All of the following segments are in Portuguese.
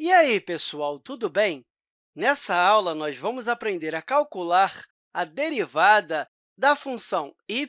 E aí, pessoal, tudo bem? Nessa aula, nós vamos aprender a calcular a derivada da função y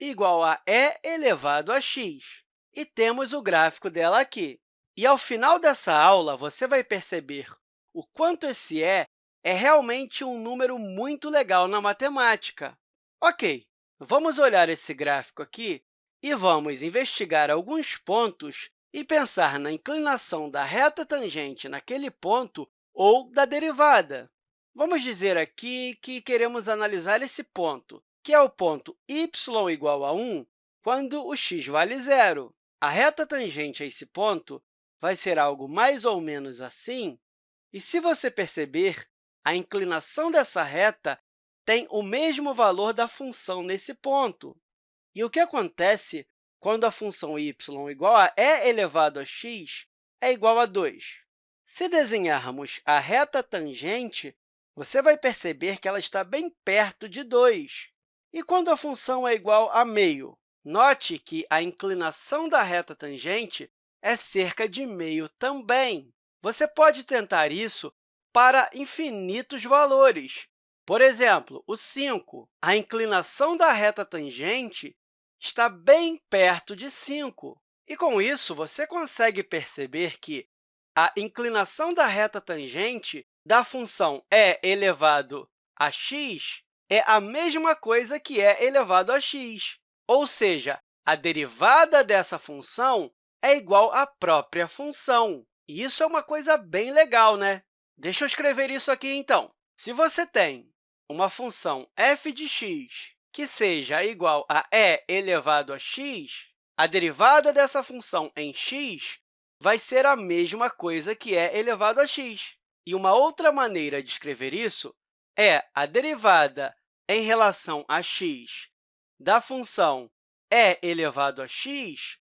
igual a e elevado a x. E temos o gráfico dela aqui. E, ao final dessa aula, você vai perceber o quanto esse e é realmente um número muito legal na matemática. Ok, vamos olhar esse gráfico aqui e vamos investigar alguns pontos e pensar na inclinação da reta tangente naquele ponto ou da derivada. Vamos dizer aqui que queremos analisar esse ponto, que é o ponto y igual a 1, quando o x vale zero. A reta tangente a esse ponto vai ser algo mais ou menos assim, e se você perceber, a inclinação dessa reta tem o mesmo valor da função nesse ponto. E o que acontece quando a função y igual a e elevado a x é igual a 2. Se desenharmos a reta tangente, você vai perceber que ela está bem perto de 2. E quando a função é igual a meio? Note que a inclinação da reta tangente é cerca de meio também. Você pode tentar isso para infinitos valores. Por exemplo, o 5. A inclinação da reta tangente está bem perto de 5. E, com isso, você consegue perceber que a inclinação da reta tangente da função e elevado a x é a mesma coisa que e elevado a x, ou seja, a derivada dessa função é igual à própria função. E isso é uma coisa bem legal, né? Deixa eu escrever isso aqui, então. Se você tem uma função f de x que seja igual a e elevado a x, a derivada dessa função em x vai ser a mesma coisa que e elevado a x. E uma outra maneira de escrever isso é a derivada em relação a x da função e elevado a x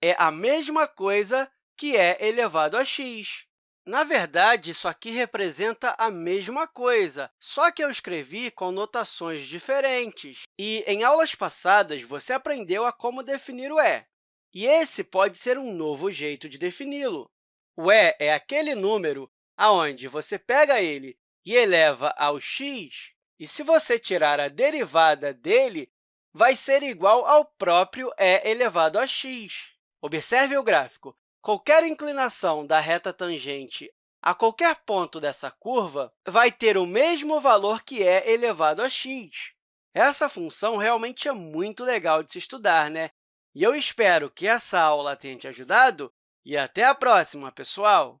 é a mesma coisa que e elevado a x. Na verdade, isso aqui representa a mesma coisa, só que eu escrevi com notações diferentes. E, em aulas passadas, você aprendeu a como definir o e. E esse pode ser um novo jeito de defini-lo. O e é aquele número onde você pega ele e eleva ao x, e se você tirar a derivada dele, vai ser igual ao próprio e elevado a x. Observe o gráfico. Qualquer inclinação da reta tangente a qualquer ponto dessa curva vai ter o mesmo valor que é elevado a x. Essa função realmente é muito legal de se estudar, né? E eu espero que essa aula tenha te ajudado e até a próxima, pessoal!